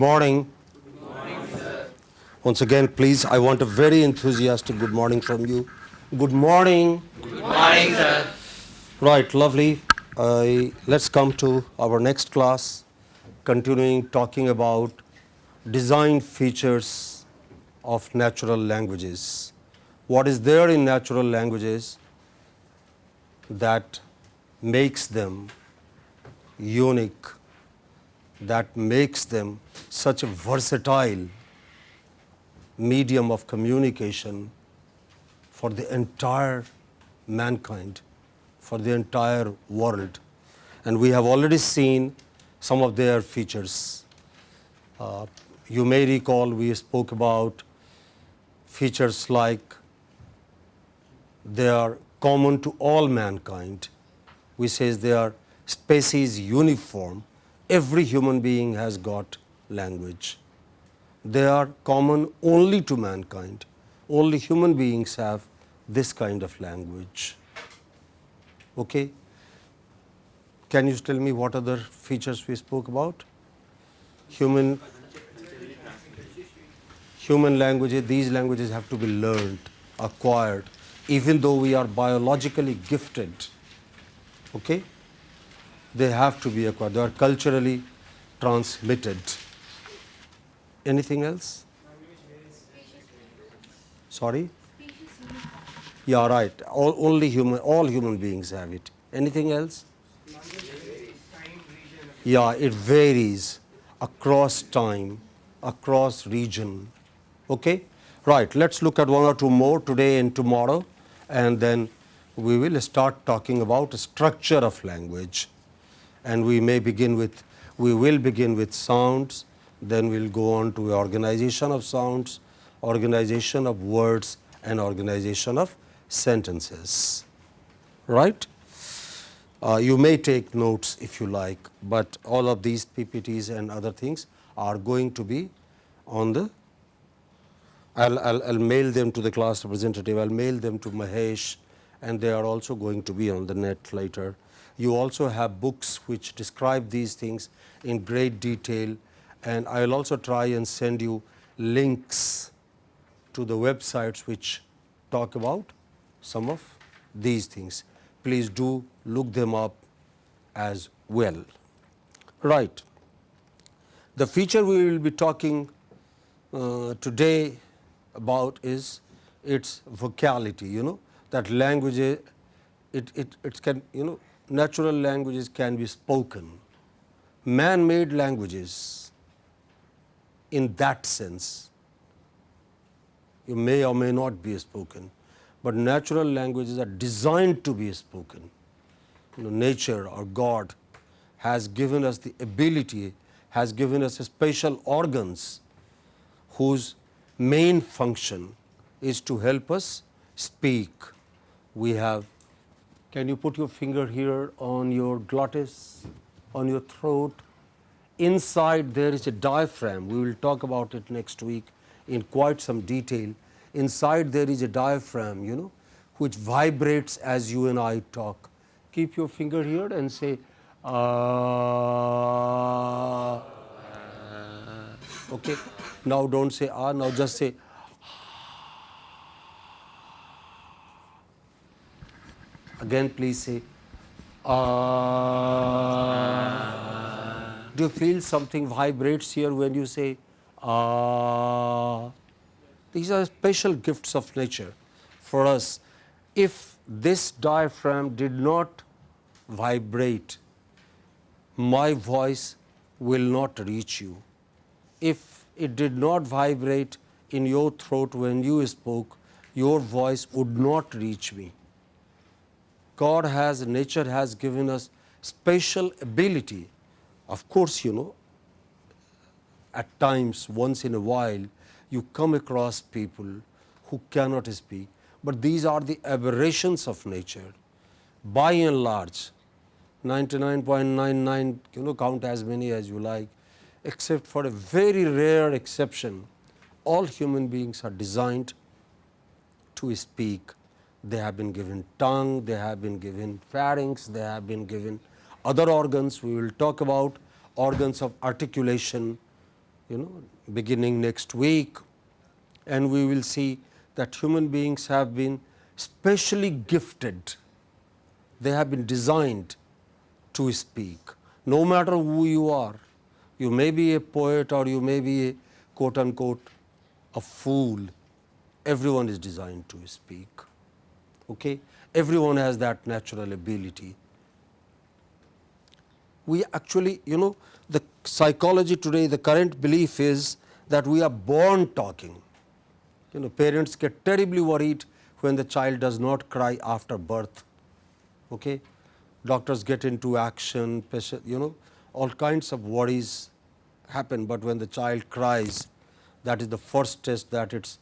morning. Good morning, sir. Once again, please, I want a very enthusiastic good morning from you. Good morning. Good morning, sir. Right, lovely. Uh, let's come to our next class, continuing talking about design features of natural languages. What is there in natural languages that makes them unique, that makes them such a versatile medium of communication for the entire mankind, for the entire world. And we have already seen some of their features. Uh, you may recall we spoke about features like they are common to all mankind. We says they are species uniform. Every human being has got language. They are common only to mankind. Only human beings have this kind of language. Okay? Can you tell me what other features we spoke about? Human human languages, these languages have to be learned, acquired, even though we are biologically gifted. Okay? They have to be acquired, they are culturally transmitted. Anything else? Sorry? Yeah, right. All, only human, all human beings have it. Anything else? Yeah, it varies across time, across region. Okay? Right, let's look at one or two more today and tomorrow and then we will start talking about structure of language and we may begin with, we will begin with sounds, then we'll go on to organization of sounds, organization of words and organization of sentences, right? Uh, you may take notes if you like, but all of these PPTs and other things are going to be on the, I'll, I'll, I'll mail them to the class representative, I'll mail them to Mahesh and they are also going to be on the net later. You also have books which describe these things in great detail and I will also try and send you links to the websites which talk about some of these things. Please do look them up as well. Right. The feature we will be talking uh, today about is its vocality, you know, that language, it, it, it can, you know, natural languages can be spoken. Man-made languages in that sense, you may or may not be spoken, but natural languages are designed to be spoken. You know, nature or God has given us the ability, has given us special organs whose main function is to help us speak. We have, can you put your finger here on your glottis, on your throat? Inside there is a diaphragm, we will talk about it next week in quite some detail. Inside there is a diaphragm, you know, which vibrates as you and I talk. Keep your finger here and say, ah. Okay. Now don't say ah, now just say Again please say ah. Do you feel something vibrates here when you say ah? These are special gifts of nature for us. If this diaphragm did not vibrate, my voice will not reach you. If it did not vibrate in your throat when you spoke, your voice would not reach me. God has, nature has given us special ability. Of course, you know, at times, once in a while, you come across people who cannot speak, but these are the aberrations of nature. By and large, 99.99, you know, count as many as you like, except for a very rare exception, all human beings are designed to speak. They have been given tongue, they have been given pharynx, they have been given other organs. We will talk about organs of articulation, you know beginning next week and we will see that human beings have been specially gifted. They have been designed to speak. No matter who you are, you may be a poet or you may be a quote unquote a fool, everyone is designed to speak. Okay? Everyone has that natural ability. We actually, you know, the psychology today, the current belief is that we are born talking. You know, parents get terribly worried when the child does not cry after birth. Okay? Doctors get into action, you know, all kinds of worries happen, but when the child cries, that is the first test that its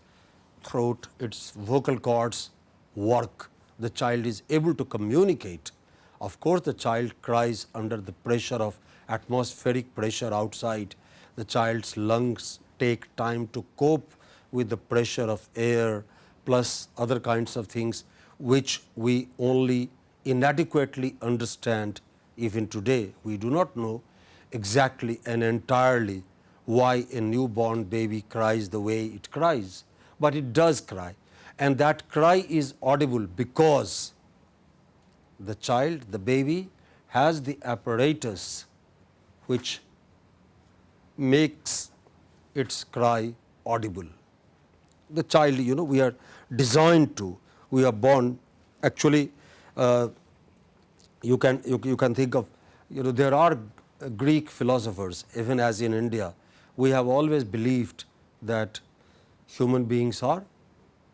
throat, its vocal cords work. The child is able to communicate. Of course, the child cries under the pressure of atmospheric pressure outside. The child's lungs take time to cope with the pressure of air plus other kinds of things which we only inadequately understand even today. We do not know exactly and entirely why a newborn baby cries the way it cries, but it does cry and that cry is audible because the child, the baby has the apparatus which makes its cry audible. The child, you know, we are designed to, we are born actually uh, you can you, you can think of you know there are Greek philosophers even as in India we have always believed that human beings are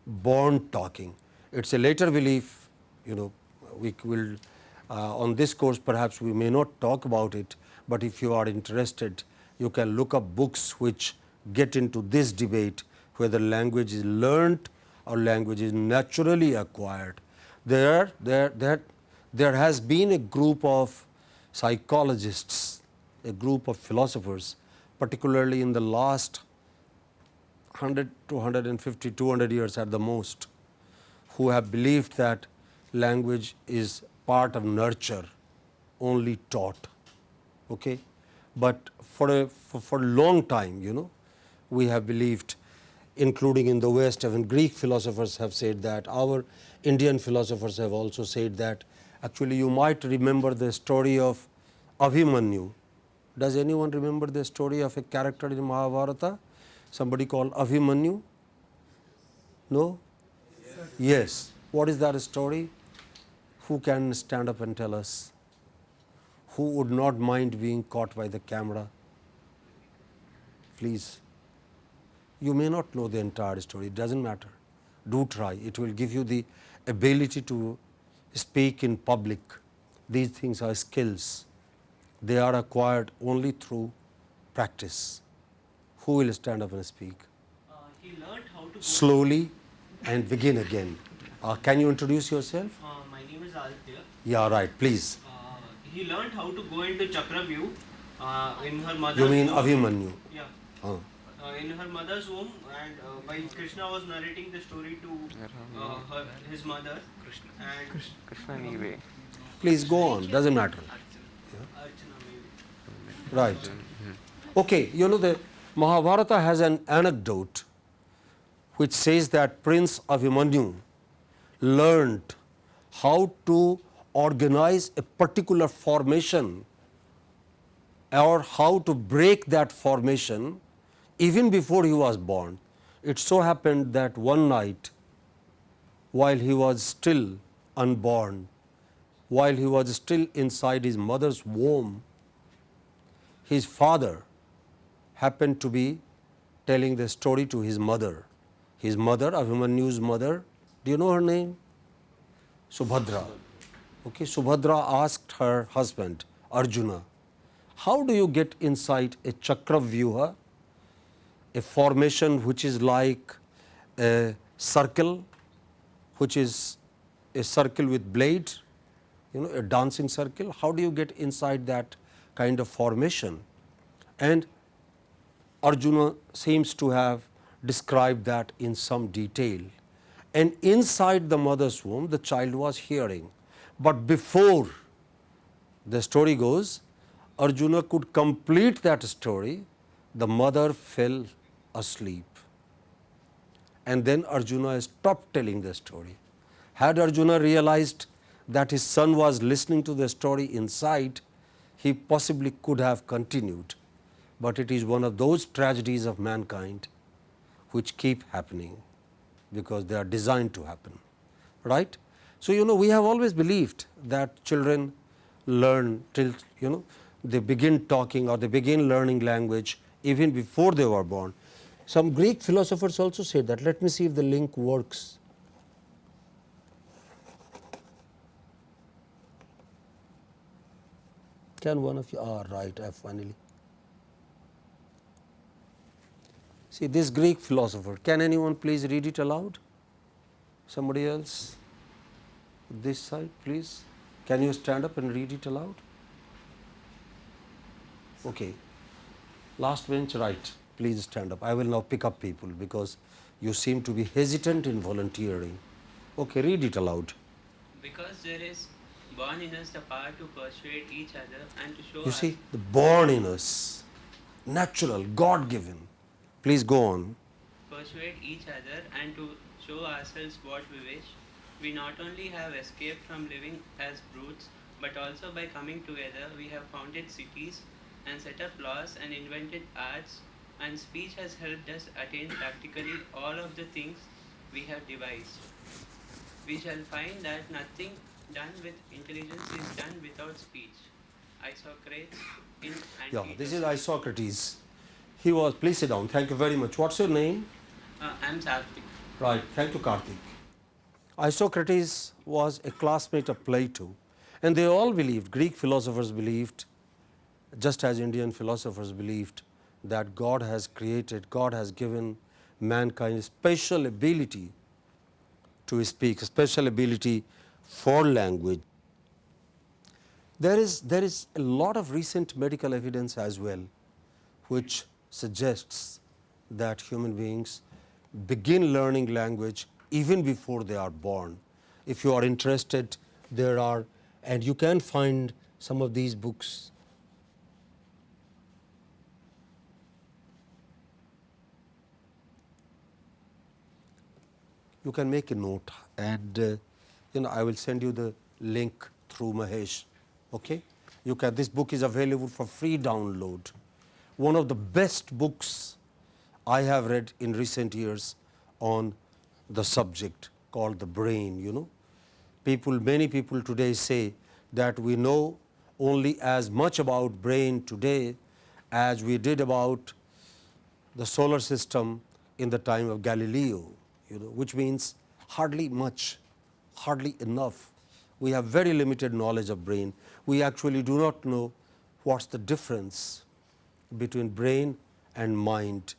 born talking. It is a later belief you know we will uh, on this course perhaps we may not talk about it, but if you are interested you can look up books which get into this debate whether language is learnt or language is naturally acquired. There, there, there, there has been a group of psychologists, a group of philosophers particularly in the last 100 to 150, 200 years at the most, who have believed that language is part of nurture, only taught. Okay? But for a for, for a long time, you know, we have believed, including in the West, even Greek philosophers have said that. Our Indian philosophers have also said that. Actually, you might remember the story of Abhimanyu. Does anyone remember the story of a character in Mahabharata? Somebody called Abhimanyu? No? Yes. yes. What is that story? Who can stand up and tell us? Who would not mind being caught by the camera? Please. You may not know the entire story, it does not matter. Do try, it will give you the ability to speak in public. These things are skills, they are acquired only through practice. Who will stand up and speak? Uh, he learned how to slowly and begin again. Uh, can you introduce yourself? Uh, my name is Aditya. Yeah, right. Please. Uh, he learned how to go into Chakravyu uh, in her mother's You mean womb. Abhimanyu? Yeah. Uh. Uh, in her mother's womb, and uh, while Krishna was narrating the story to uh, her, his mother, Krishna. and Krishna anyway. Please go on. Doesn't matter. Archana maybe. Right. Okay. You know the Mahabharata has an anecdote which says that Prince Abhimanyu learned how to organize a particular formation or how to break that formation even before he was born. It so happened that one night while he was still unborn, while he was still inside his mother's womb, his father happened to be telling the story to his mother. His mother, Abhimanyu's mother, do you know her name? Subhadra. Okay, Subhadra asked her husband, Arjuna, how do you get inside a chakravyuha, a formation which is like a circle, which is a circle with blade, you know, a dancing circle. How do you get inside that kind of formation? And Arjuna seems to have described that in some detail. And inside the mother's womb, the child was hearing. But before the story goes, Arjuna could complete that story, the mother fell asleep and then Arjuna stopped telling the story. Had Arjuna realized that his son was listening to the story inside, he possibly could have continued, but it is one of those tragedies of mankind which keep happening because they are designed to happen. Right? So, you know we have always believed that children learn till you know they begin talking or they begin learning language even before they were born. Some Greek philosophers also said that. Let me see if the link works. Can one of you, ah right, I finally. See this Greek philosopher, can anyone please read it aloud? Somebody else? This side please. Can you stand up and read it aloud? Okay. Last bench right, please stand up. I will now pick up people because you seem to be hesitant in volunteering. Okay, read it aloud. Because there is born in us the power to persuade each other and to show You see, the born in us, natural, God given. Please go on. persuade each other and to show ourselves what we wish, we not only have escaped from living as brutes, but also by coming together we have founded cities and set up laws and invented arts, and speech has helped us attain practically all of the things we have devised. We shall find that nothing done with intelligence is done without speech. Isocrates in Yeah, this is Isocrates. He was, please sit down. Thank you very much. What's your name? Uh, I'm Sarthik. Right, thank you, Karthik. Isocrates was a classmate of Plato, and they all believed, Greek philosophers believed, just as Indian philosophers believed, that God has created, God has given mankind special ability to speak, a special ability for language. There is, there is a lot of recent medical evidence as well, which suggests that human beings begin learning language even before they are born. If you are interested, there are, and you can find some of these books. You can make a note and uh, you know I will send you the link through Mahesh. Okay? You can, this book is available for free download. One of the best books I have read in recent years on the subject called the brain, you know. People, many people today say that we know only as much about brain today as we did about the solar system in the time of Galileo, you know, which means hardly much, hardly enough. We have very limited knowledge of brain. We actually do not know what's the difference between brain and mind.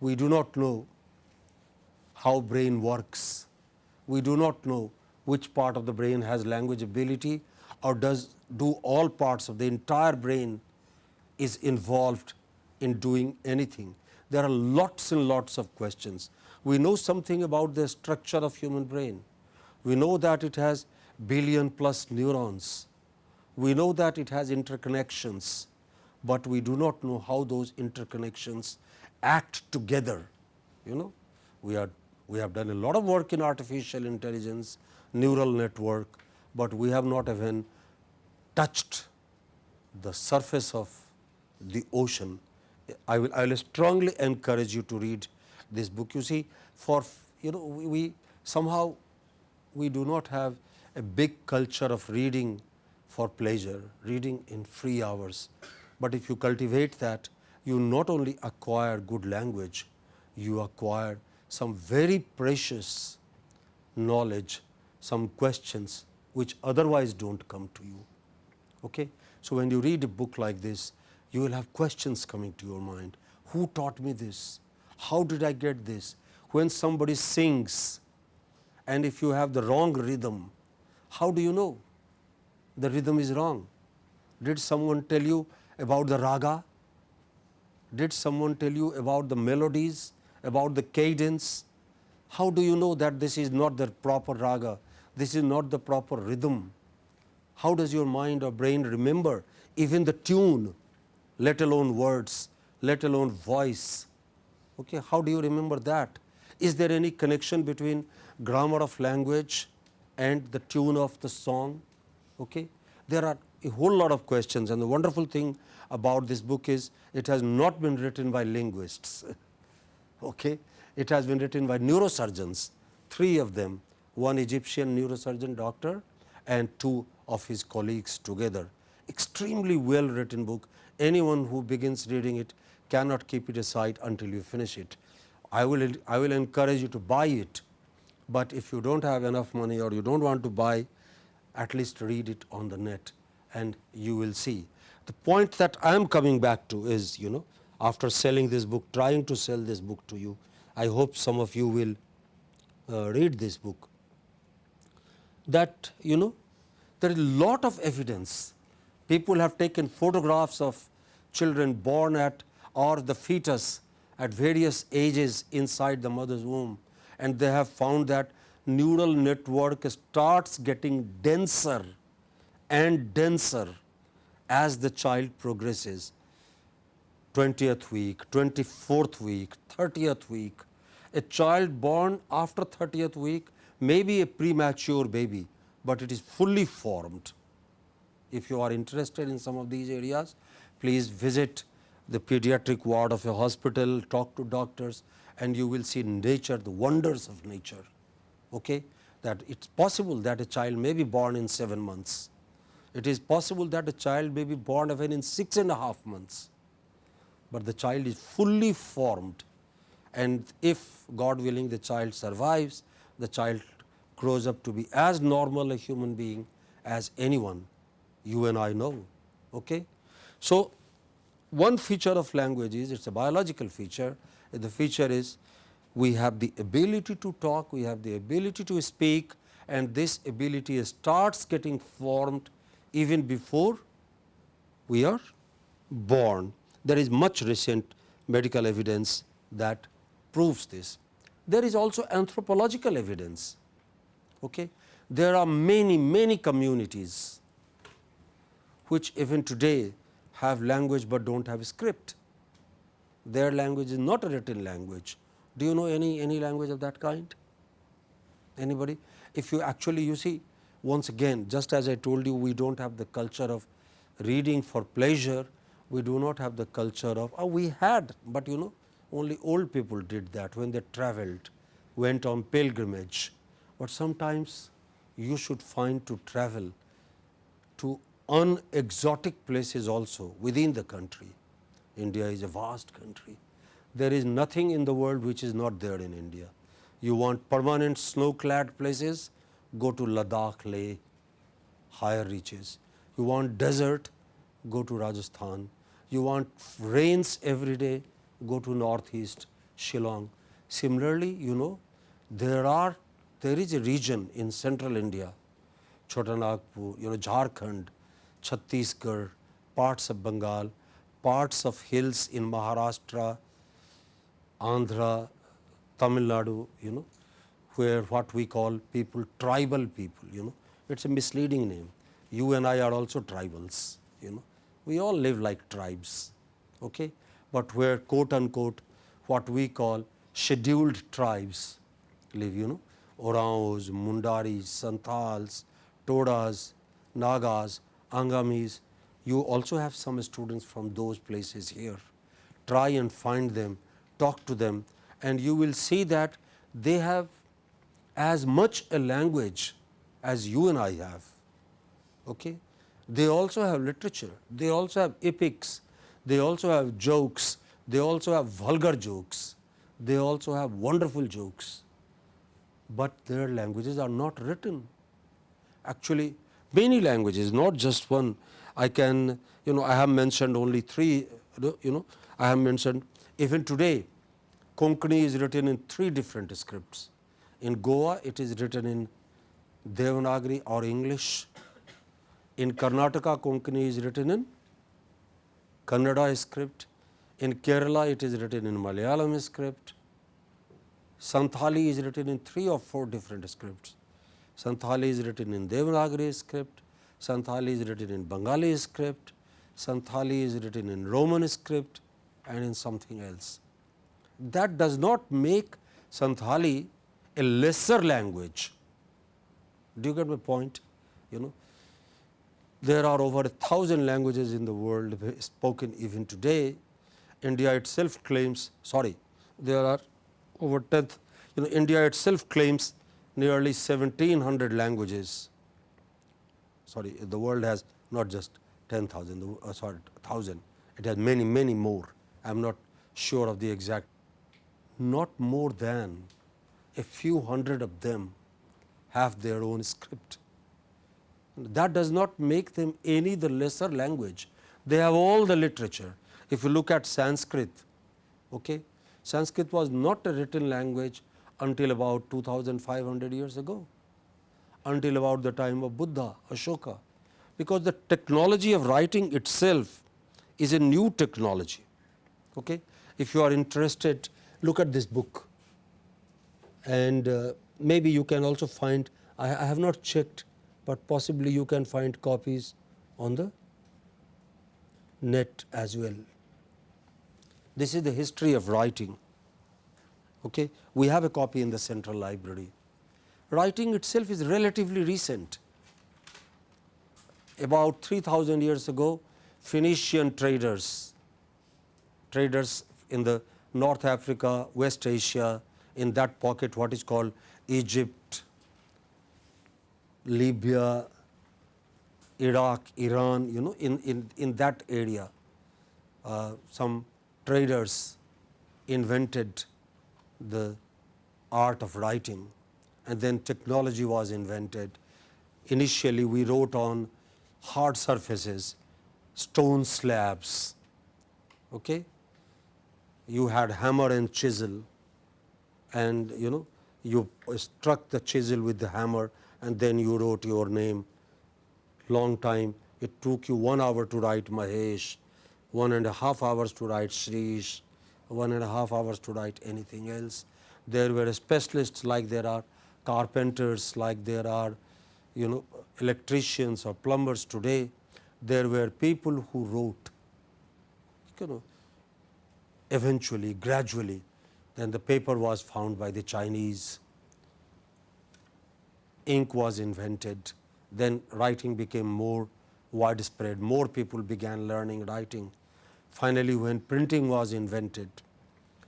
We do not know how brain works. We do not know which part of the brain has language ability or does do all parts of the entire brain is involved in doing anything. There are lots and lots of questions. We know something about the structure of human brain. We know that it has billion plus neurons. We know that it has interconnections, but we do not know how those interconnections act together. You know, we are we have done a lot of work in artificial intelligence, neural network, but we have not even touched the surface of the ocean. I will, I will strongly encourage you to read this book. You see, for you know, we, we somehow we do not have a big culture of reading for pleasure, reading in free hours. But if you cultivate that, you not only acquire good language, you acquire some very precious knowledge, some questions which otherwise do not come to you. Okay? So, when you read a book like this, you will have questions coming to your mind. Who taught me this? How did I get this? When somebody sings and if you have the wrong rhythm, how do you know the rhythm is wrong? Did someone tell you about the raga? Did someone tell you about the melodies, about the cadence? How do you know that this is not the proper raga, this is not the proper rhythm? How does your mind or brain remember even the tune, let alone words let alone voice. Okay, how do you remember that? Is there any connection between grammar of language and the tune of the song? Okay. There are a whole lot of questions and the wonderful thing about this book is it has not been written by linguists. okay. It has been written by neurosurgeons, three of them, one Egyptian neurosurgeon doctor and two of his colleagues together. Extremely well written book. Anyone who begins reading it cannot keep it aside until you finish it. I will, I will encourage you to buy it, but if you do not have enough money or you do not want to buy, at least read it on the net and you will see. The point that I am coming back to is, you know, after selling this book, trying to sell this book to you, I hope some of you will uh, read this book, that, you know, there is a lot of evidence. People have taken photographs of children born at or the fetus at various ages inside the mother's womb and they have found that neural network starts getting denser and denser as the child progresses 20th week, 24th week, 30th week. A child born after 30th week may be a premature baby, but it is fully formed. If you are interested in some of these areas, please visit the pediatric ward of a hospital, talk to doctors and you will see nature, the wonders of nature. Okay? That it is possible that a child may be born in 7 months. It is possible that a child may be born even in six and a half months, but the child is fully formed and if God willing the child survives, the child grows up to be as normal a human being as anyone you and I know. Okay? So, one feature of language is it is a biological feature. The feature is we have the ability to talk, we have the ability to speak and this ability starts getting formed even before we are born. There is much recent medical evidence that proves this. There is also anthropological evidence. Okay. There are many, many communities which even today have language, but do not have script. Their language is not a written language. Do you know any, any language of that kind? Anybody? If you actually you see once again just as I told you we do not have the culture of reading for pleasure, we do not have the culture of oh, we had, but you know only old people did that when they travelled, went on pilgrimage, but sometimes you should find to travel to unexotic places also within the country. India is a vast country. There is nothing in the world which is not there in India. You want permanent snow clad places, go to Ladakh, Leh, higher reaches. You want desert, go to Rajasthan. You want rains every day, go to northeast, Shillong. Similarly, you know, there are, there is a region in central India, Chotanagpur, you know, Jharkhand, Chhattisgarh, parts of Bengal, parts of hills in Maharashtra, Andhra, Tamil Nadu, you know, where what we call people tribal people, you know, it is a misleading name. You and I are also tribals, you know, we all live like tribes, okay? but where quote unquote what we call scheduled tribes live, you know, Oraons, Mundaris, Santals, Todas, Nagas, Angamis, you also have some students from those places here. Try and find them, talk to them and you will see that they have as much a language as you and I have. Okay? They also have literature, they also have epics, they also have jokes, they also have vulgar jokes, they also have wonderful jokes, but their languages are not written. Actually, many languages, not just one. I can, you know, I have mentioned only three, you know, I have mentioned even today, Konkani is written in three different scripts. In Goa, it is written in Devanagari or English. In Karnataka, Konkani is written in Kannada script. In Kerala, it is written in Malayalam script. Santhali is written in three or four different scripts. Santhali is written in Devanagari script, Santhali is written in Bengali script, Santhali is written in Roman script and in something else. That does not make Santhali a lesser language. Do you get my point? You know, there are over a thousand languages in the world spoken even today. India itself claims, sorry, there are over 10, you know, India itself claims nearly 1700 languages. Sorry, the world has not just 10,000, uh, sorry, 1000, it has many, many more. I am not sure of the exact, not more than a few hundred of them have their own script. That does not make them any the lesser language. They have all the literature. If you look at Sanskrit, okay, Sanskrit was not a written language until about 2500 years ago, until about the time of Buddha, Ashoka, because the technology of writing itself is a new technology. Okay? If you are interested, look at this book and uh, maybe you can also find, I, I have not checked, but possibly you can find copies on the net as well. This is the history of writing. Okay? We have a copy in the central library. Writing itself is relatively recent. About 3000 years ago, Phoenician traders, traders in the North Africa, West Asia, in that pocket what is called Egypt, Libya, Iraq, Iran, you know, in, in, in that area, uh, some traders invented the art of writing and then technology was invented. Initially, we wrote on hard surfaces, stone slabs. Okay? You had hammer and chisel and you know you struck the chisel with the hammer and then you wrote your name long time. It took you one hour to write Mahesh, one and a half hours to write Shrish, one and a half hours to write anything else. There were specialists like there are carpenters, like there are you know electricians or plumbers today. There were people who wrote, you know, eventually, gradually, then the paper was found by the Chinese, ink was invented, then writing became more widespread, more people began learning writing. Finally, when printing was invented,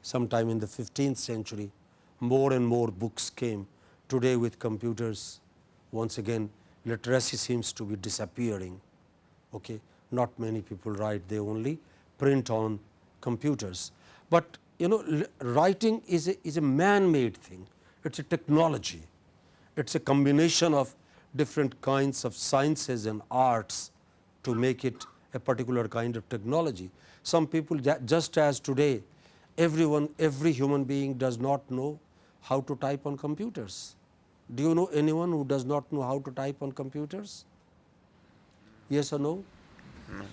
sometime in the 15th century, more and more books came. Today with computers, once again literacy seems to be disappearing. Okay? Not many people write, they only print on computers. But you know writing is a, is a man-made thing, it is a technology, it is a combination of different kinds of sciences and arts to make it a particular kind of technology. Some people just as today everyone, every human being does not know how to type on computers. Do you know anyone who does not know how to type on computers? Yes or no? No.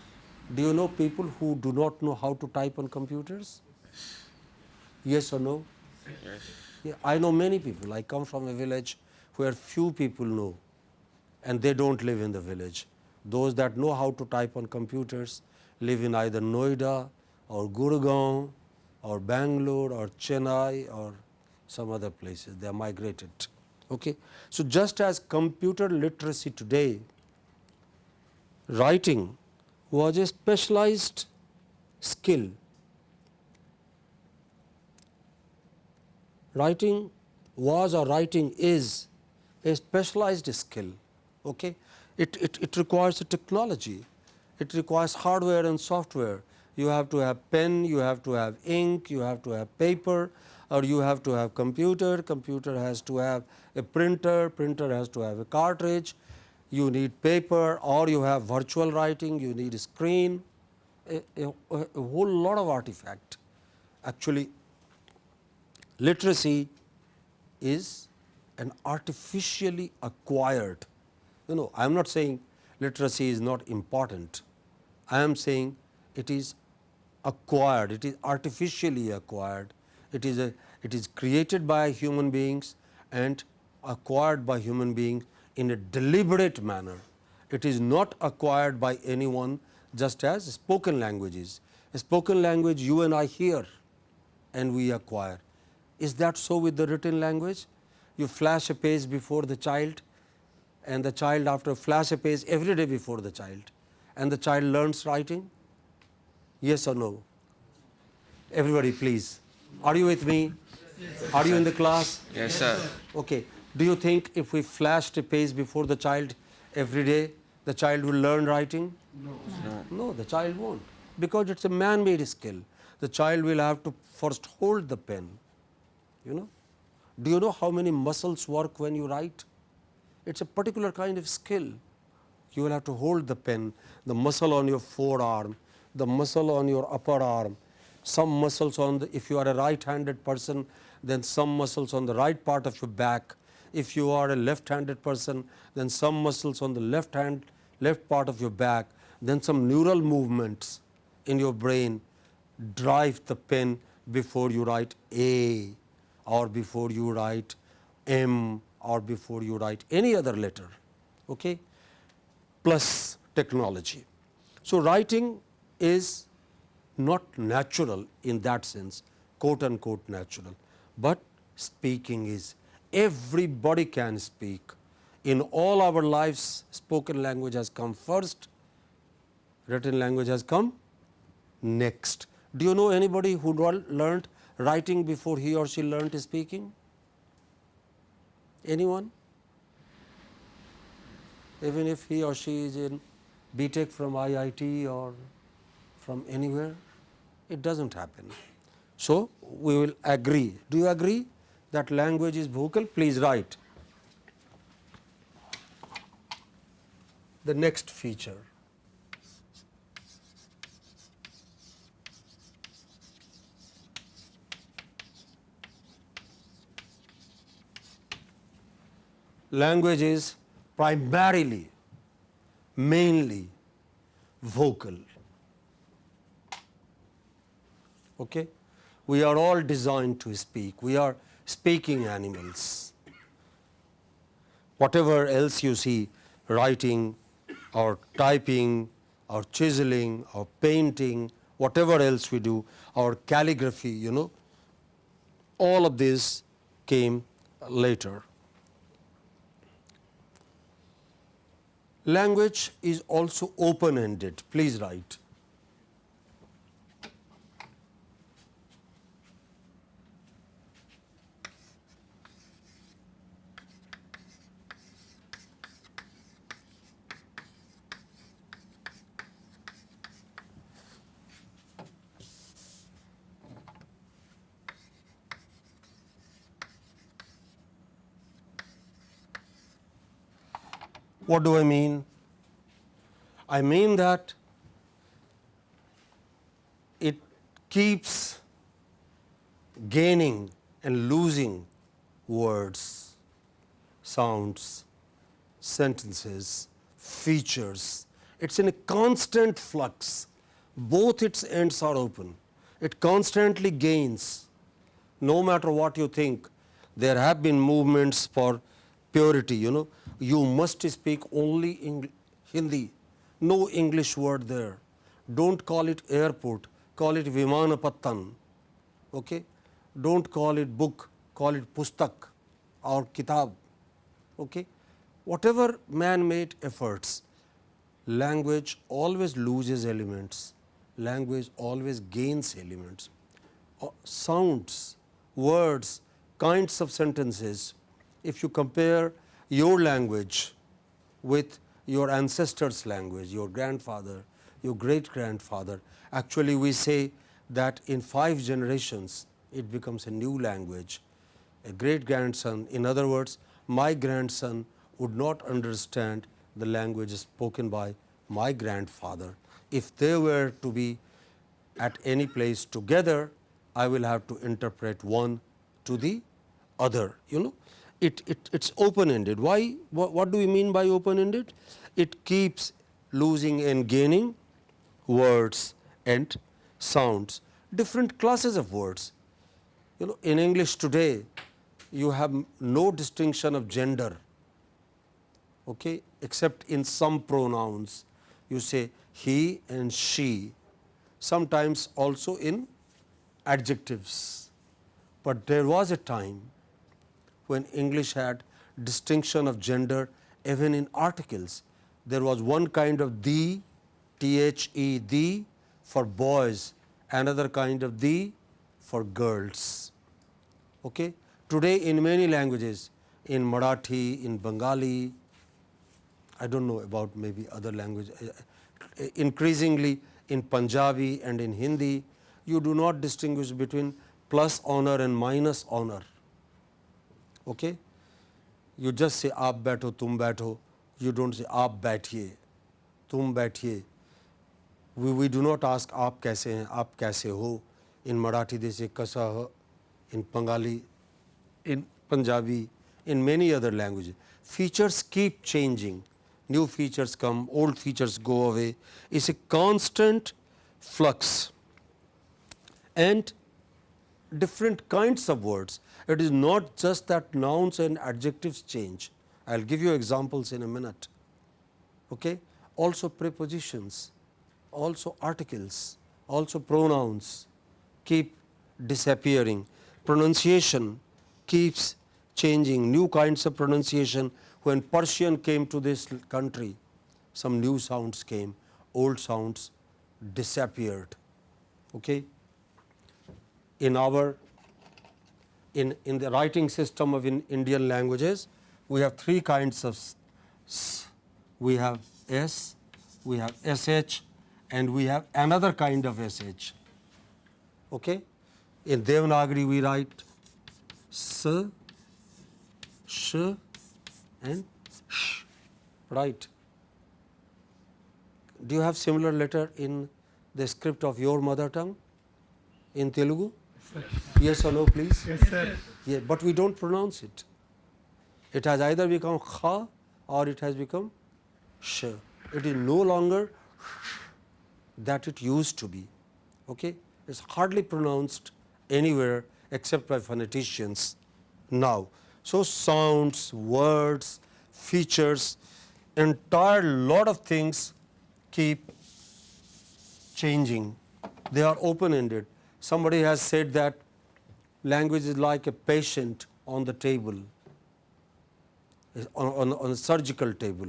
Do you know people who do not know how to type on computers? Yes or no? Yes. Yeah, I know many people. I come from a village where few people know and they do not live in the village. Those that know how to type on computers live in either Noida or Gurgaon or Bangalore or Chennai or some other places, they are migrated. Okay. So, just as computer literacy today, writing was a specialized skill. Writing was or writing is a specialized skill. Okay? It, it, it requires a technology, it requires hardware and software. You have to have pen, you have to have ink, you have to have paper or you have to have computer, computer has to have a printer, printer has to have a cartridge, you need paper or you have virtual writing, you need a screen, a, a, a whole lot of artifact. Actually, literacy is an artificially acquired you know, I am not saying literacy is not important. I am saying it is acquired, it is artificially acquired, it is a it is created by human beings and acquired by human beings in a deliberate manner. It is not acquired by anyone just as spoken languages. A spoken language you and I hear and we acquire. Is that so with the written language? You flash a page before the child and the child after flash a page every day before the child and the child learns writing? Yes or no? Everybody please. Are you with me? Yes, Are you in the class? Yes, sir. Okay. Do you think if we flashed a page before the child every day, the child will learn writing? No. No, the child won't because it's a man-made skill. The child will have to first hold the pen, you know. Do you know how many muscles work when you write? It's a particular kind of skill. You will have to hold the pen, the muscle on your forearm, the muscle on your upper arm, some muscles on the, if you are a right-handed person, then some muscles on the right part of your back. If you are a left-handed person, then some muscles on the left hand, left part of your back, then some neural movements in your brain drive the pen before you write A or before you write M or before you write any other letter okay, plus technology. So, writing is not natural in that sense quote unquote natural, but speaking is everybody can speak. In all our lives spoken language has come first, written language has come next. Do you know anybody who learned writing before he or she learned speaking? Anyone? Even if he or she is in BTech from IIT or from anywhere, it does not happen. So, we will agree. Do you agree that language is vocal? Please write. The next feature. Language is primarily, mainly vocal. Okay? We are all designed to speak. We are speaking animals. Whatever else you see, writing or typing or chiseling or painting, whatever else we do, or calligraphy, you know, all of this came later. Language is also open ended. Please write. What do I mean? I mean that it keeps gaining and losing words, sounds, sentences, features. It is in a constant flux. Both its ends are open. It constantly gains. No matter what you think, there have been movements for purity, you know, you must speak only Eng Hindi, no English word there. Do not call it airport, call it Vimanapattan. Okay? Do not call it book, call it pustak or kitab. Okay? Whatever man made efforts, language always loses elements, language always gains elements. Uh, sounds, words, kinds of sentences, if you compare your language with your ancestors language, your grandfather, your great grandfather. Actually, we say that in five generations it becomes a new language, a great grandson. In other words, my grandson would not understand the language spoken by my grandfather. If they were to be at any place together, I will have to interpret one to the other, you know it, it it's open ended. Why? What, what do we mean by open ended? It keeps losing and gaining words and sounds, different classes of words. You know, in English today, you have no distinction of gender, okay, except in some pronouns. You say he and she, sometimes also in adjectives. But there was a time when English had distinction of gender even in articles. There was one kind of the, the, the for boys, another kind of the for girls. Okay? Today in many languages, in Marathi, in Bengali, I do not know about maybe other language, uh, increasingly in Punjabi and in Hindi, you do not distinguish between plus honor and minus honor. Okay? You just say aap baitho, tum baitho, you do not say aap baithiye, tum baithiye. We, we do not ask aap kaise hain, aap kaise ho. In Marathi they say kasa in Bengali, in Punjabi, in many other languages. Features keep changing, new features come, old features go away. It's a constant flux and different kinds of words. It is not just that nouns and adjectives change. I will give you examples in a minute. Okay? Also prepositions, also articles, also pronouns keep disappearing. Pronunciation keeps changing, new kinds of pronunciation. When Persian came to this country, some new sounds came, old sounds disappeared. Okay? In our in, in the writing system of in Indian languages, we have three kinds of s. We have s, we have sh, and we have another kind of sh. Okay? In Devanagari, we write s, sh, and sh. Right? Do you have similar letter in the script of your mother tongue in Telugu? Yes or no, please? Yes, sir. Yeah, but we don't pronounce it. It has either become kha or it has become sh. It is no longer that it used to be. Okay? It's hardly pronounced anywhere except by phoneticians now. So, sounds, words, features, entire lot of things keep changing. They are open ended. Somebody has said that language is like a patient on the table, on, on, on a surgical table.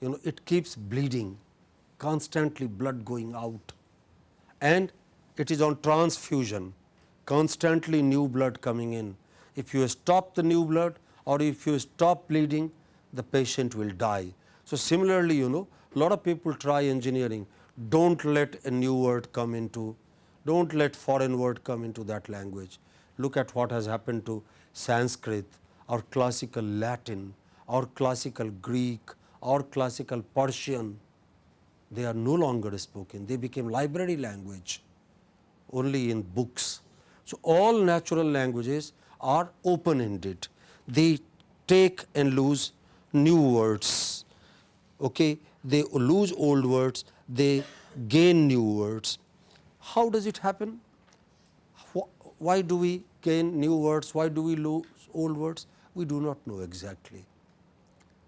You know, it keeps bleeding, constantly blood going out. And it is on transfusion, constantly new blood coming in. If you stop the new blood or if you stop bleeding, the patient will die. So, similarly, you know, lot of people try engineering, do not let a new word come into, do not let foreign word come into that language. Look at what has happened to Sanskrit or classical Latin or classical Greek or classical Persian. They are no longer spoken, they became library language only in books. So, all natural languages are open ended, they take and lose new words, okay? they lose old words, they gain new words. How does it happen? Why do we gain new words? Why do we lose old words? We do not know exactly.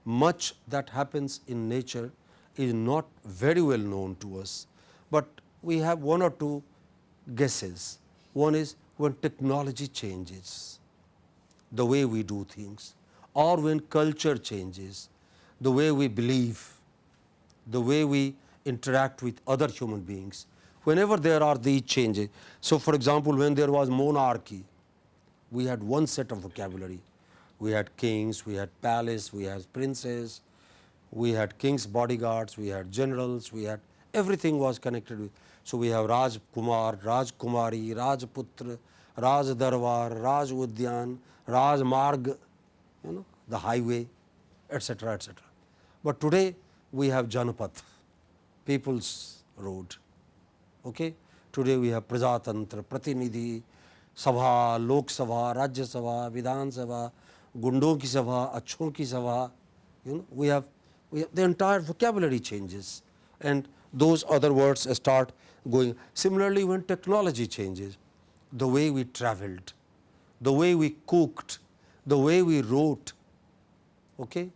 Much that happens in nature is not very well known to us, but we have one or two guesses. One is when technology changes, the way we do things, or when culture changes, the way we believe, the way we interact with other human beings, whenever there are these changes. So, for example, when there was monarchy, we had one set of vocabulary. We had kings, we had palace, we had princes, we had king's bodyguards, we had generals, we had everything was connected with. So, we have Raj Kumar, Raj Kumari, Rajputra, Raj Darbar, Raj Udyan, Raj Marg, you know, the highway, etc., etc. But today we have Janapath, people's road. Okay? Today we have Prajatantra, Pratinidhi, Sabha, Lok Sabha, Rajya Sabha, Vidhan Sabha, Gundon ki Sabha, Achon ki Sabha. You know, we have, we have the entire vocabulary changes and those other words start going. Similarly, when technology changes, the way we traveled, the way we cooked, the way we wrote. Okay?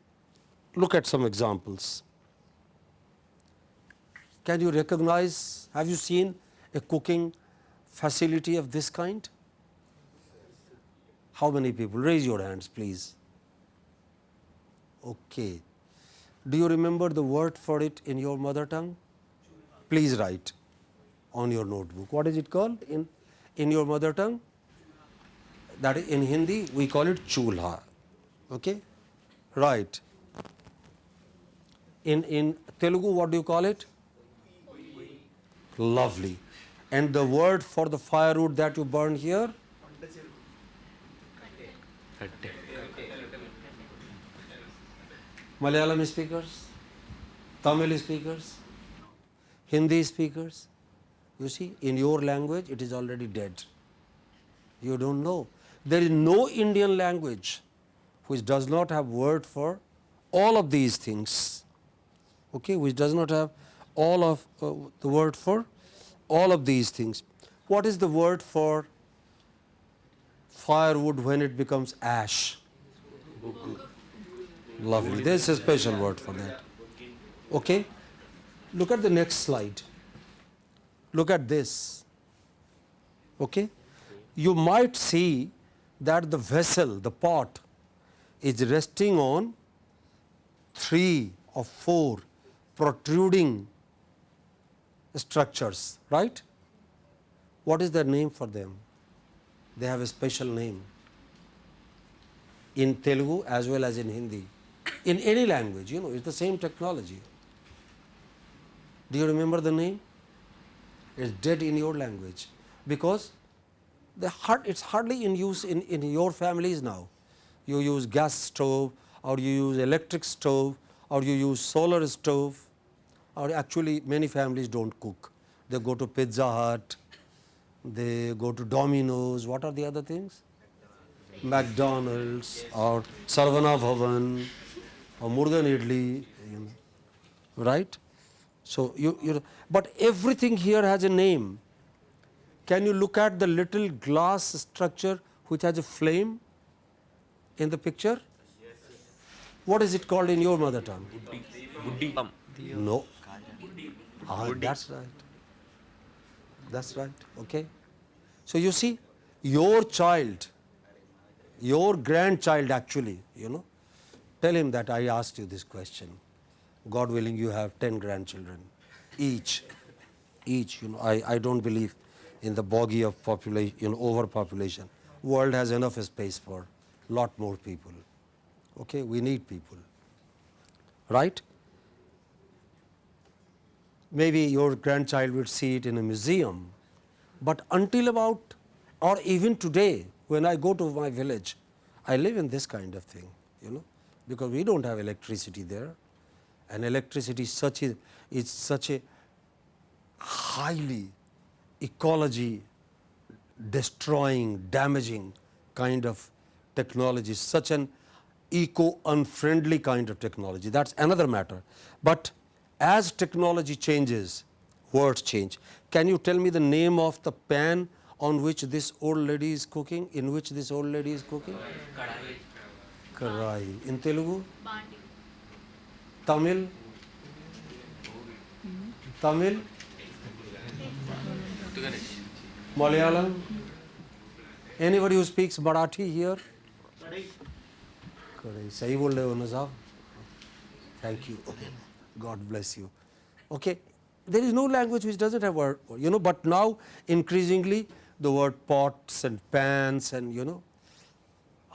Look at some examples. Can you recognize, have you seen a cooking facility of this kind? How many people? Raise your hands, please. Okay. Do you remember the word for it in your mother tongue? Please write on your notebook. What is it called in, in your mother tongue? That in Hindi we call it chulha. Okay? Right. In, in Telugu, what do you call it? Lovely. And the word for the firewood that you burn here? Malayalam speakers, Tamil speakers, Hindi speakers. You see, in your language it is already dead. You don't know. There is no Indian language which does not have word for all of these things. Okay, which does not have all of uh, the word for all of these things. What is the word for firewood when it becomes ash? Lovely. There is a special word for that. Okay. Look at the next slide. Look at this. Okay. You might see that the vessel, the pot, is resting on three or four protruding structures, right? What is the name for them? They have a special name in Telugu as well as in Hindi. In any language, you know, it's the same technology. Do you remember the name? It's dead in your language because the hard, it's hardly in use in, in your families now. You use gas stove or you use electric stove or you use solar stove or actually many families don't cook. They go to Pizza Hut, they go to Domino's, what are the other things? McDonald's or Sarvana Bhavan or Murgan Idli, you know, right? So, you, you, but everything here has a name. Can you look at the little glass structure which has a flame in the picture? What is it called in your mother tongue? No. Ah, that's right. That's right. Okay. So you see, your child, your grandchild actually, you know, tell him that I asked you this question. God willing, you have 10 grandchildren, each, each, you know, I, I don't believe in the bogey of population, you know, overpopulation. World has enough space for lot more people. Okay, we need people, right? Maybe your grandchild will see it in a museum, but until about, or even today, when I go to my village, I live in this kind of thing, you know, because we don't have electricity there, and electricity is such a, is such a highly ecology destroying, damaging kind of technology, such an eco unfriendly kind of technology. That is another matter. But as technology changes, words change. Can you tell me the name of the pan on which this old lady is cooking, in which this old lady is cooking? Kadai. Karai. In Telugu? Bandi. Tamil? Tamil? Malayalam? Anybody who speaks Marathi here? Kadai. Kadai. Thank you. Okay. God bless you. Okay? There is no language which does not have word, you know, but now increasingly the word pots and pans and you know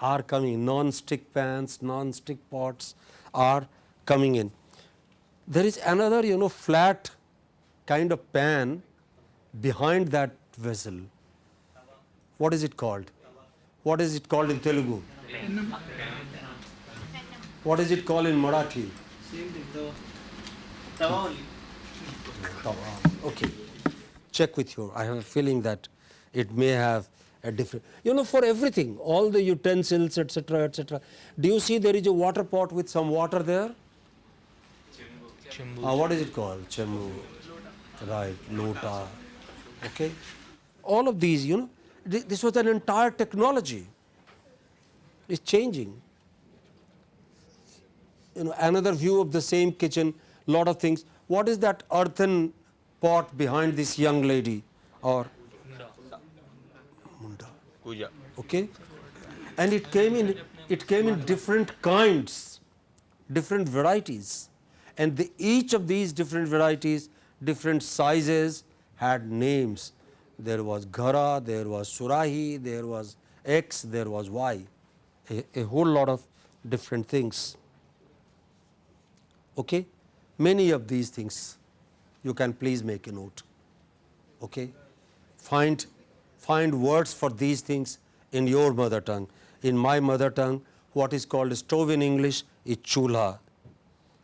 are coming, non-stick pans, non-stick pots are coming in. There is another you know flat kind of pan behind that vessel. What is it called? What is it called in Telugu? What is it called in Marathi? Tawa Okay. Check with your. I have a feeling that it may have a different. You know, for everything, all the utensils, etc., etc. Do you see there is a water pot with some water there? Chimbu. Uh, what is it called? Chembu. Right. Lota. Okay. All of these, you know, th- this was an entire technology. It's changing you know another view of the same kitchen lot of things. What is that earthen pot behind this young lady? Or munda. Okay, and it came in it came in different kinds, different varieties, and the, each of these different varieties, different sizes had names. There was Ghara, there was Surahi, there was X, there was Y, a, a whole lot of different things. Okay, many of these things you can please make a note. Okay, find find words for these things in your mother tongue. In my mother tongue, what is called stove in English is chulha.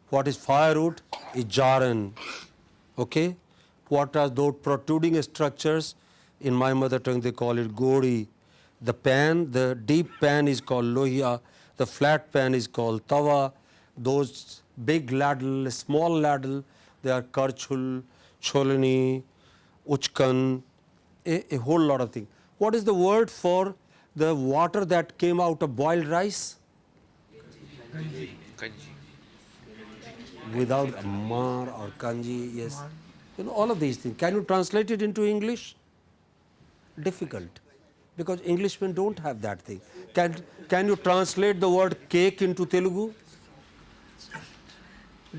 What is firewood is jaran. Okay? What are those protruding structures? In my mother tongue, they call it gori. The pan, the deep pan is called lohia. The flat pan is called tawa. Those big ladle, small ladle, they are karchul, cholani, uchkan, a, a whole lot of things. What is the word for the water that came out of boiled rice? Kanji. Without mar or kanji, yes. You know, all of these things. Can you translate it into English? Difficult. Because Englishmen don't have that thing. Can, can you translate the word cake into Telugu?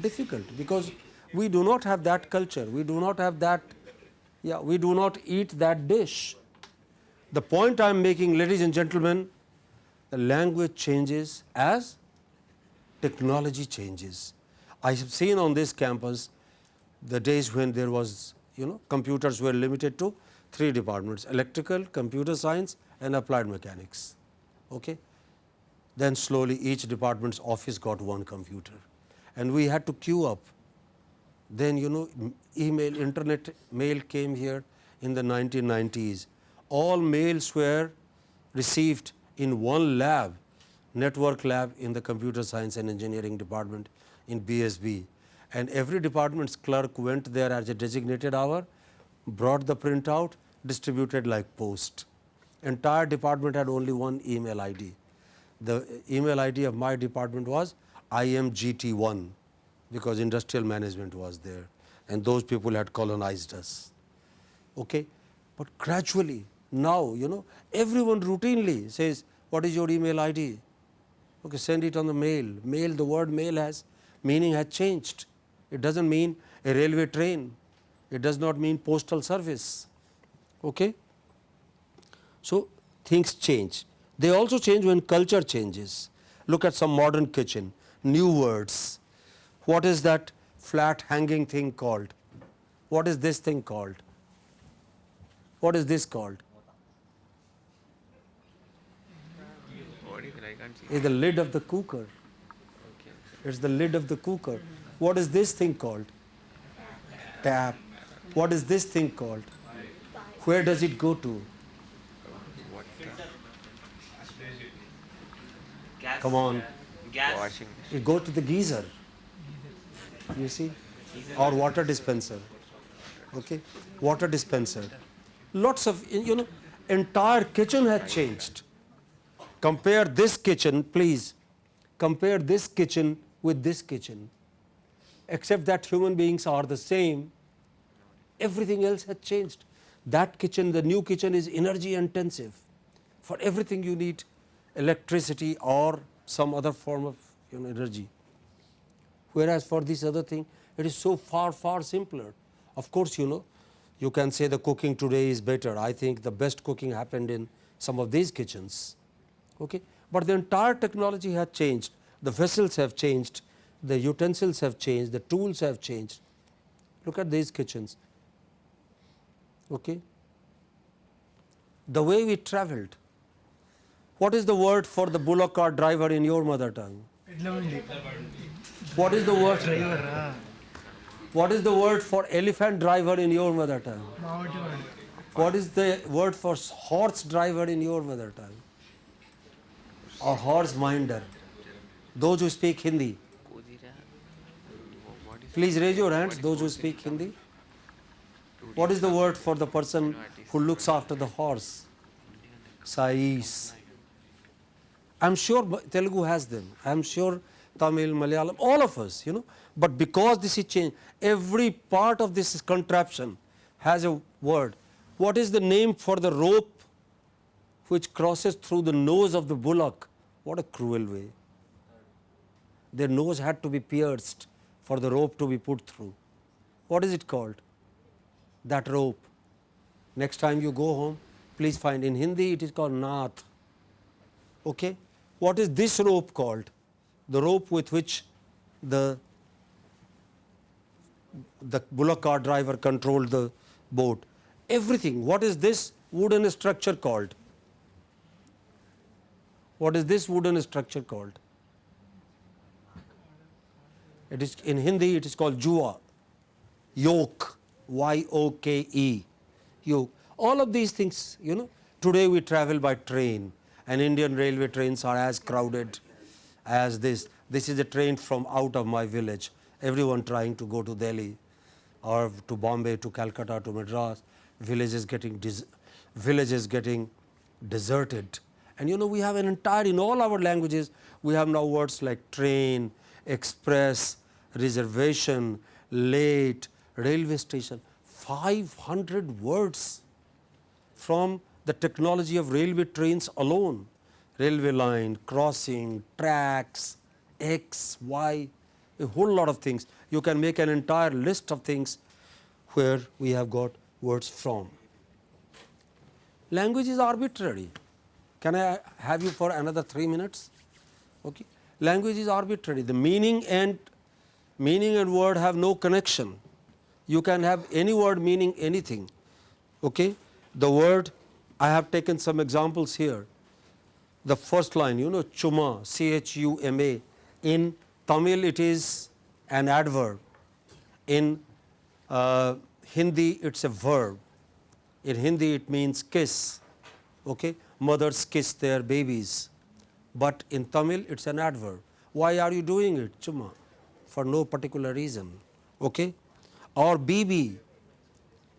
Difficult because we do not have that culture. We do not have that, yeah, we do not eat that dish. The point I am making, ladies and gentlemen, the language changes as technology changes. I have seen on this campus the days when there was, you know, computers were limited to three departments electrical, computer science, and applied mechanics. Okay? Then slowly each department's office got one computer, and we had to queue up. Then, you know, email, internet mail came here in the 1990s. All mails were received in one lab, network lab in the computer science and engineering department in BSB. And every department's clerk went there as a designated hour, brought the printout, distributed like post. Entire department had only one email ID. The uh, email ID of my department was IMGT1 because industrial management was there and those people had colonized us. Okay? But gradually now, you know, everyone routinely says, what is your email ID? Okay, send it on the mail. Mail, the word mail has, meaning has changed. It does not mean a railway train. It does not mean postal service. Okay? So, things change. They also change when culture changes. Look at some modern kitchen, new words. What is that flat hanging thing called? What is this thing called? What is this called? Is the lid of the cooker. It's the lid of the cooker. What is this thing called? Tap. What is this thing called? Where does it go to? Come on. Gas. Washing. It go to the geyser. You see? Or water dispenser. Okay? Water dispenser. Lots of, you know, entire kitchen has changed. Compare this kitchen, please. Compare this kitchen with this kitchen. Except that human beings are the same, everything else has changed. That kitchen, the new kitchen is energy intensive. For everything you need electricity or some other form of you know, energy. Whereas for this other thing, it is so far, far simpler. Of course, you know, you can say the cooking today is better. I think the best cooking happened in some of these kitchens. Okay? But the entire technology has changed. The vessels have changed, the utensils have changed, the tools have changed. Look at these kitchens. Okay? The way we traveled. What is the word for the bullock cart driver in your mother tongue? What is the word? What is the word for elephant driver in your mother tongue? What is the word for horse driver in your mother tongue? Or horse minder? Those who speak Hindi. Please raise your hands, those who speak Hindi. What is the word for the person who looks after the horse? Sais. I'm sure Telugu has them. I'm sure Tamil, Malayalam, all of us, you know. But because this is changed, every part of this contraption has a word. What is the name for the rope which crosses through the nose of the bullock? What a cruel way. Their nose had to be pierced for the rope to be put through. What is it called? That rope. Next time you go home, please find in Hindi it is called nath. Okay? What is this rope called? The rope with which the the bullock cart driver controlled the boat. Everything. What is this wooden structure called? What is this wooden structure called? It is in Hindi it is called jua, yoke, Y O K E, yoke. All of these things, you know, today we travel by train and Indian railway trains are as crowded as this. This is a train from out of my village. Everyone trying to go to Delhi or to Bombay, to Calcutta, to Madras. Villages getting villages getting deserted. And you know, we have an entire in all our languages. We have now words like train, express, reservation, late, railway station. 500 words from the technology of railway trains alone. Railway line, crossing, tracks, X, Y, a whole lot of things. You can make an entire list of things where we have got words from. Language is arbitrary. Can I have you for another 3 minutes? Okay. Language is arbitrary. The meaning and meaning and word have no connection. You can have any word meaning anything. Okay. The word I have taken some examples here. The first line, you know, chuma, C H U M A. In Tamil, it is an adverb. In uh, Hindi, it's a verb. In Hindi, it means kiss. Okay? Mothers kiss their babies. But in Tamil, it's an adverb. Why are you doing it? Chuma. For no particular reason. Okay? Or bibi.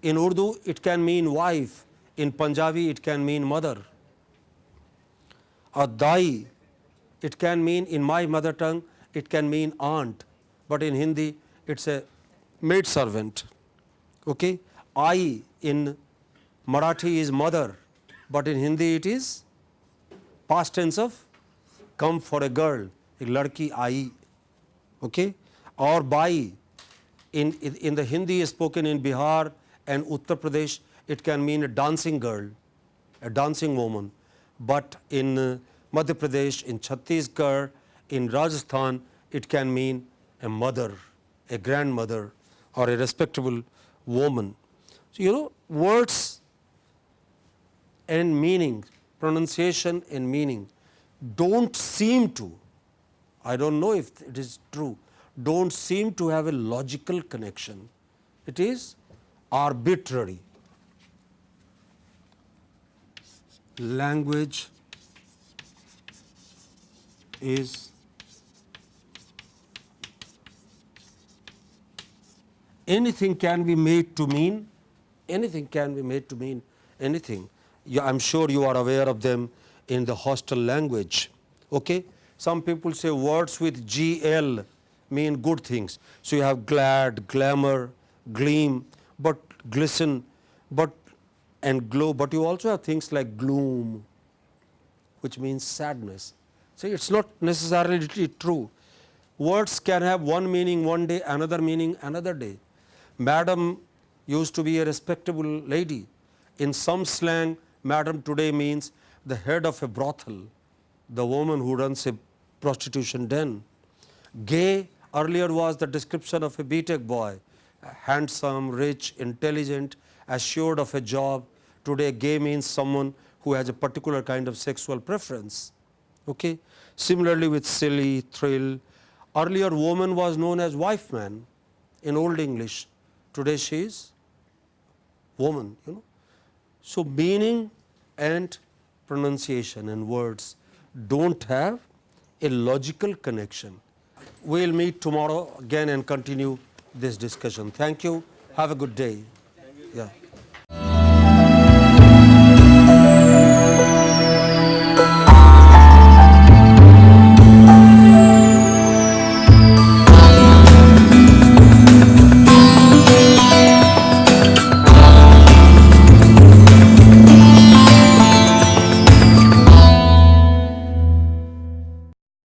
In Urdu, it can mean wife. In Punjabi, it can mean mother. Or dai. It can mean, in my mother tongue, it can mean aunt. But in Hindi, it's a maid servant. Okay? I in Marathi is mother, but in Hindi it is past tense of come for a girl, a ladki ai. Okay? Or bai in, in, in the Hindi spoken in Bihar and Uttar Pradesh, it can mean a dancing girl, a dancing woman. But in uh, Madhya Pradesh, in Chhattisgarh, in Rajasthan, it can mean a mother, a grandmother, or a respectable woman. So, you know, words and meaning, pronunciation and meaning don't seem to, I don't know if it is true, don't seem to have a logical connection. It is arbitrary. Language is anything can be made to mean anything can be made to mean anything. You, I'm sure you are aware of them in the hostel language. Okay? Some people say words with GL mean good things. So you have glad, glamour, gleam, but glisten, but and glow. But you also have things like gloom, which means sadness. So it's not necessarily true. Words can have one meaning one day, another meaning another day. Madam used to be a respectable lady. In some slang, madam today means the head of a brothel, the woman who runs a prostitution den. Gay earlier was the description of a BTech boy, handsome, rich, intelligent, assured of a job. Today, gay means someone who has a particular kind of sexual preference. Okay? Similarly, with silly, thrill, earlier woman was known as wife man in Old English. Today, she is woman. You know? So, meaning and pronunciation and words don't have a logical connection. We will meet tomorrow again and continue this discussion. Thank you. Have a good day. Yeah.